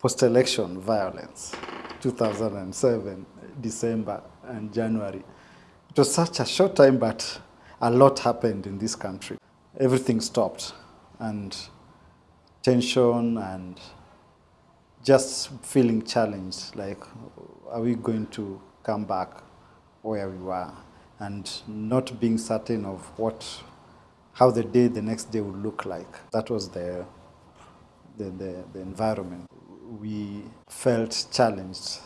post-election violence, 2007, December and January. It was such a short time, but a lot happened in this country. Everything stopped, and tension and just feeling challenged, like, are we going to come back where we were? And not being certain of what, how the day, the next day would look like. That was the, the, the, the environment. We felt challenged,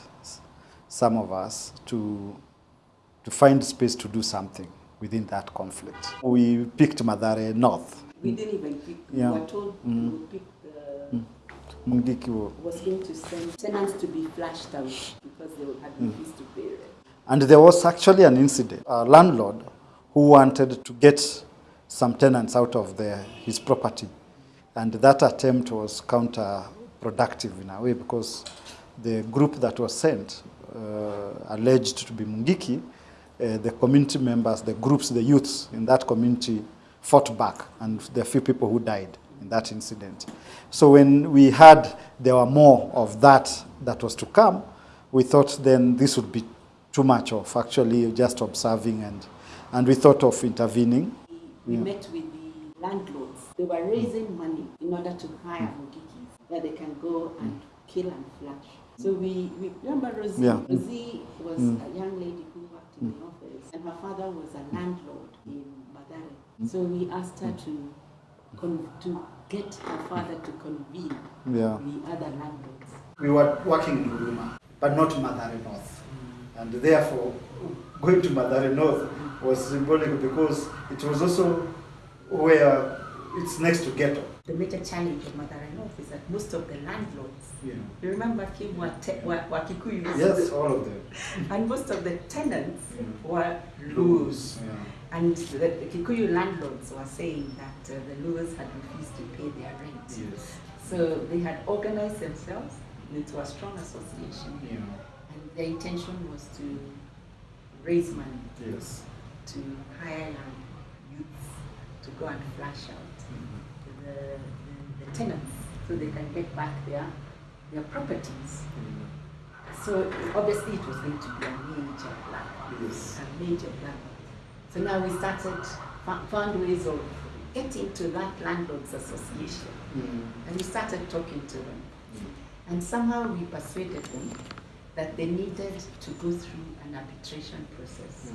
some of us, to, to find space to do something within that conflict. We picked Mathare North. We didn't even pick. Yeah. We were told Mm. we picked the Mungiki wa- was going to send tenants to be flashed out because they had refused to pay rent. And there was actually an incident. A landlord who wanted to get some tenants out of the, his property. And that attempt was counterproductive in a way because the group that was sent, uh, alleged to be Mungiki, uh, the community members, the groups, the youths in that community fought back, and there are few people who died in that incident. So when we heard there were more of that that was to come, we thought then this would be too much of actually just observing, and, and we thought of intervening. We met with the landlords. They were raising money in order to hire Mungikis that they can go and mm. kill and flash. So we, we remember Rosie. Yeah. Mm. Rosie was mm. a young lady who worked in the office, and her father was a landlord in Mathare. So we asked her to con- to get her father to convene Yeah. the other landlords. We were working in Huruma, but not Mathare North. And therefore, going to Mathare North was symbolic because it was also where it's next to ghetto. The major challenge of Mathare North is that most of the landlords, Yeah. you remember Kim were, were, were Kikuyu, Yes, all of them. and most of the tenants Mm. were Luos. Yeah. And the, the Kikuyu landlords were saying that uh, the Luos had refused to pay their rent. Yes. So they had organized themselves into a strong association, Yeah. and their intention was to raise money Yes. to hire young youths to go and flash out the, the, the tenants so they can get back their, their properties. Mm-hmm. So obviously it was going to be a major plan, Yes. a major plan. So now we started, fo- found ways of getting to that landlords association mm-hmm. and we started talking to them. Mm-hmm. And somehow we persuaded them that they needed to go through an arbitration process.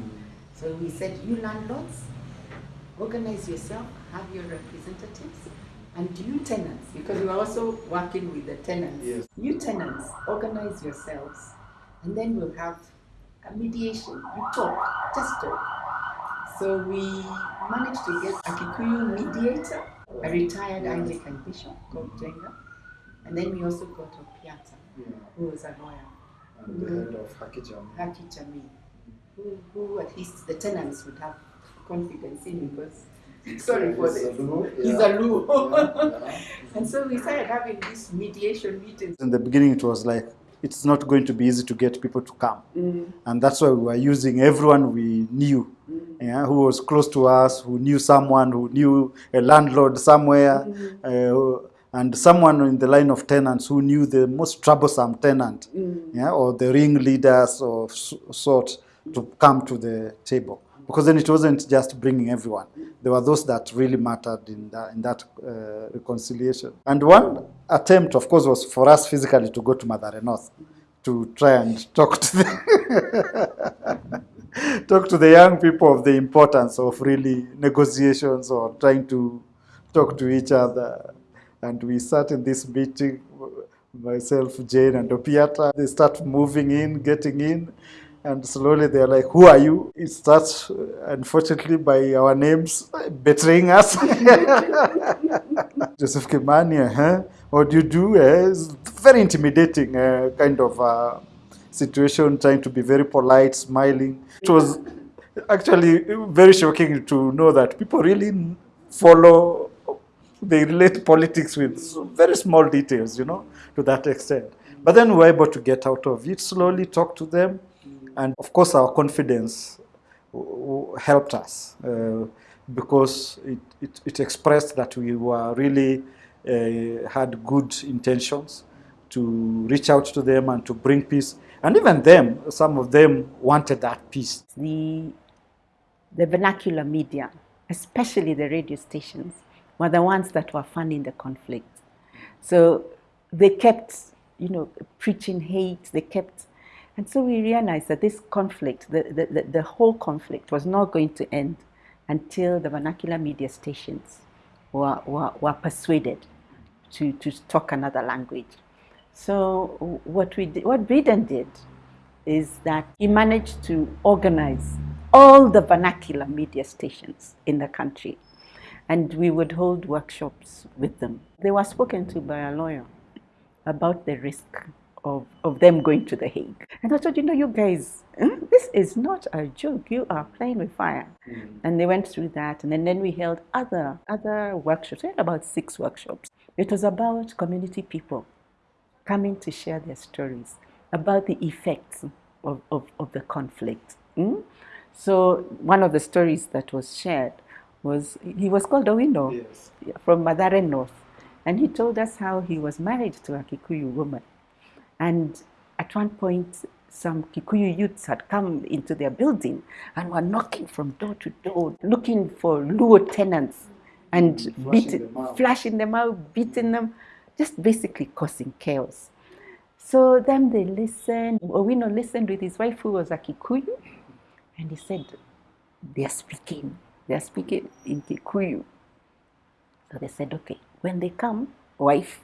So we said, you landlords, organize yourself, have your representatives, and you tenants, because we are also working with the tenants. Yes. You tenants, organize yourselves, and then we'll have a mediation. You talk, just talk. So we managed to get a Kikuyu mediator, a retired Anglican bishop called Jenga, and then we also got Opiata, who was a lawyer. And the head of Hakijam. Haki Jamii, who, who at least the tenants would have confidence in because, sorry for this, he's a Luo. and so we started having these mediation meetings. In the beginning, it was like it's not going to be easy to get people to come, Mm, and that's why we were using everyone we knew, mm, yeah, who was close to us, who knew someone, who knew a landlord somewhere, mm, uh, and someone in the line of tenants who knew the most troublesome tenant, mm. yeah, or the ringleaders of s- sort to come to the table. Because then it wasn't just bringing everyone. There were those that really mattered in that, in that uh, reconciliation. And one attempt, of course, was for us physically to go to Mathare North to try and talk to the talk to the young people of the importance of really negotiations or trying to talk to each other. And we sat in this meeting, myself, Jane, and Opiata. They start moving in, getting in, and slowly they're like, Who are you? It starts, uh, unfortunately, by our names betraying us. Joseph Kimani, huh? What do you do? Eh? It's very intimidating uh, kind of uh, situation, trying to be very polite, smiling. It was actually very shocking to know that people really follow, they relate politics with very small details, you know, to that extent. But then we were able to get out of it slowly, talk to them, and of course, our confidence helped us uh, because it, it, it expressed that we were really uh, had good intentions to reach out to them and to bring peace. And even them, some of them wanted that peace. The, the vernacular media, especially the radio stations, were the ones that were funding the conflict. So they kept, you know, preaching hate, they kept and so we realized that this conflict, the, the, the, the, whole conflict, was not going to end until the vernacular media stations were, were, were persuaded to, to talk another language. So what, we did, what Breeden did is that he managed to organize all the vernacular media stations in the country. And we would hold workshops with them. They were spoken to by a lawyer about the risk of, of them going to The Hague. And I thought, you know, you guys, hmm, this is not a joke. You are playing with fire. Mm. And they went through that. And then, then we held other, other workshops. We had about six workshops. It was about community people coming to share their stories about the effects of, of, of the conflict. Mm? So one of the stories that was shared was, he was called Owino yes. from Mathare North. And he told us how he was married to a Kikuyu woman. And at one point, some Kikuyu youths had come into their building and were knocking from door to door, looking for Luo tenants and mm, flashing, beating, them flashing them out, beating them, just basically causing chaos. So then they listened, Owino listened with his wife who was a Kikuyu, and he said, they are speaking, they are speaking in Kikuyu. So they said, okay, when they come, wife,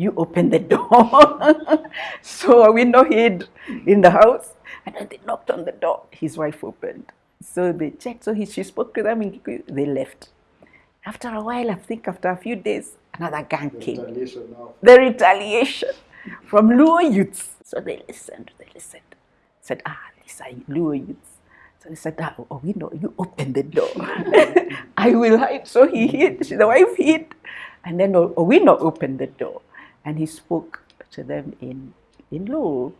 you open the door. so we know hid in the house. And then they knocked on the door. His wife opened. So they checked. So he, she spoke to them in Kikuyu. They left. After a while, I think after a few days, another gang the came. Retaliation the retaliation from Luo youths. So they listened. They listened. Said, ah, these are Luo youths. So they said, ah, oh, we know, you open the door. I will hide. So he hid. The wife hid. And then Owino opened the door and he spoke to them in, in Luo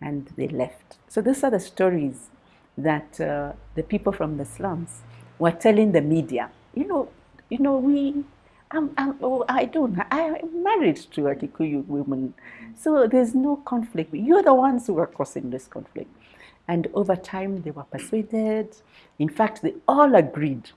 and they left. So these are the stories that uh, the people from the slums were telling the media. You know, you know, we, I'm, I'm, oh, I don't, I'm married to a Kikuyu woman, so there's no conflict. You're the ones who are causing this conflict. And over time, they were persuaded. In fact, they all agreed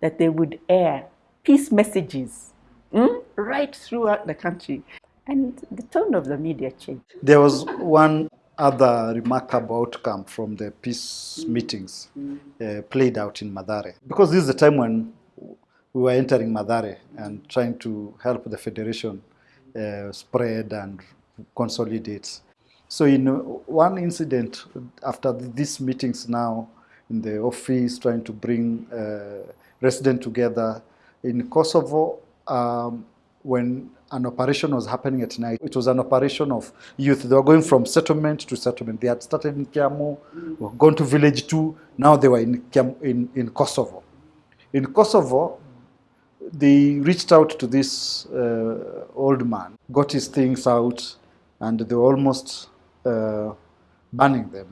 that they would air peace messages mm, right throughout the country. And the tone of the media changed. There was one other remarkable outcome from the peace meetings uh, played out in Mathare. Because this is the time when we were entering Mathare and trying to help the federation uh, spread and consolidate. So in one incident, after these meetings now, in the office, trying to bring uh, residents together, in Kosovo, um, when an operation was happening at night. It was an operation of youth. They were going from settlement to settlement. They had started in Kiamu, were gone to village two. Now they were in, in, in Kosovo. In Kosovo, they reached out to this uh, old man, got his things out, and they were almost uh, banning them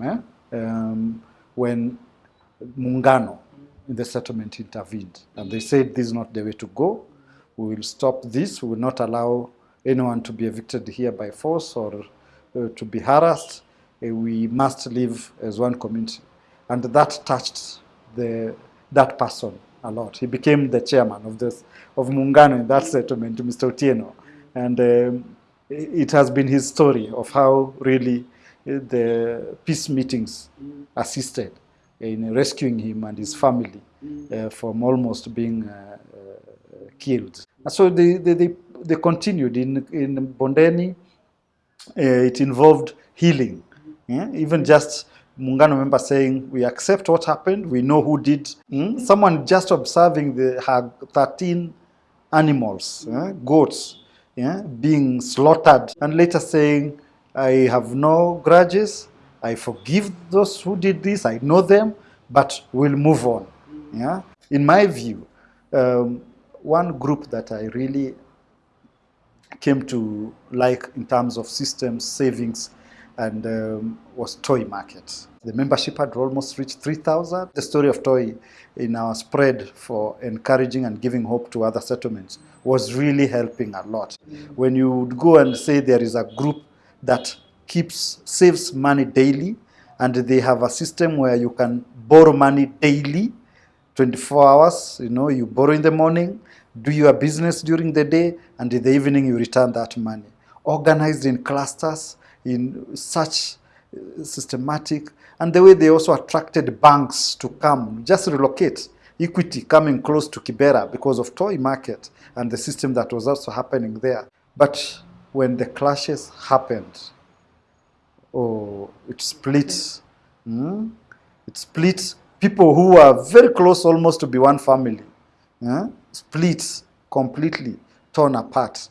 eh? um, when Muungano in the settlement intervened. And they said this is not the way to go we will stop this. We will not allow anyone to be evicted here by force or uh, to be harassed. Uh, we must live as one community. And that touched the, that person a lot. He became the chairman of this of Muungano in that settlement, Mr. Otieno. And um, it has been his story of how really uh, the peace meetings assisted in rescuing him and his family uh, from almost being uh, uh, killed. So they, they, they, they continued in, in Bondeni. Uh, it involved healing. Yeah? Even just Muungano member saying, we accept what happened, we know who did. Mm? Someone just observing the, her 13 animals, yeah? goats, yeah? being slaughtered, and later saying, I have no grudges, I forgive those who did this, I know them, but we'll move on. Yeah? In my view, um, one group that I really came to like in terms of systems, savings, and um, was Toi Market. The membership had almost reached 3,000. The story of Toy in our spread for encouraging and giving hope to other settlements was really helping a lot. When you would go and say there is a group that keeps saves money daily, and they have a system where you can borrow money daily, 24 hours. You know, you borrow in the morning, do your business during the day, and in the evening you return that money. Organized in clusters, in such uh, systematic, and the way they also attracted banks to come, just relocate. Equity coming close to Kibera because of Toi market and the system that was also happening there. But when the clashes happened, oh, it split. Hmm? It split people who are very close almost to be one family. Yeah? Split completely, torn apart.